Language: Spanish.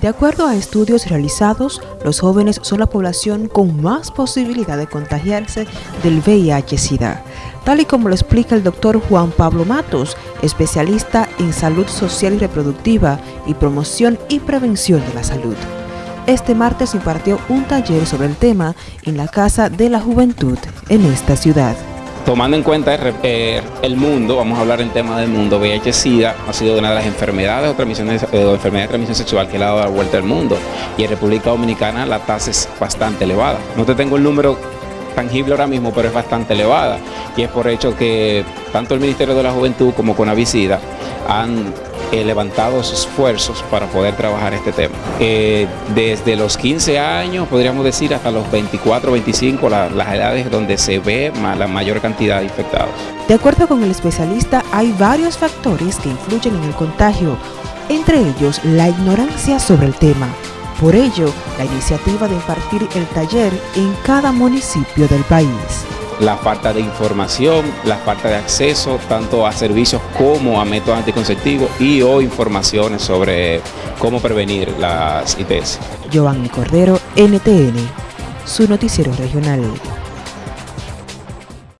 De acuerdo a estudios realizados, los jóvenes son la población con más posibilidad de contagiarse del VIH-Sida, tal y como lo explica el doctor Juan Pablo Matos, especialista en salud social y reproductiva y promoción y prevención de la salud. Este martes impartió un taller sobre el tema en la Casa de la Juventud en esta ciudad. Tomando en cuenta el, mundo, vamos a hablar del tema del mundo, VIH-Sida ha sido una de las enfermedades o, transmisiones, eh, o enfermedades de transmisión sexual que le ha dado la vuelta al mundo y en República Dominicana la tasa es bastante elevada. No te tengo el número tangible ahora mismo, pero es bastante elevada y es por hecho que tanto el Ministerio de la Juventud como Conavicida han eh, levantado sus esfuerzos para poder trabajar este tema. Eh, desde los 15 años, podríamos decir, hasta los 24, 25, las edades donde se ve la mayor cantidad de infectados. De acuerdo con el especialista, hay varios factores que influyen en el contagio, entre ellos la ignorancia sobre el tema. Por ello, la iniciativa de impartir el taller en cada municipio del país la falta de información, la falta de acceso tanto a servicios como a métodos anticonceptivos y o informaciones sobre cómo prevenir las ITS. Giovanni Cordero, NTN, su noticiero regional.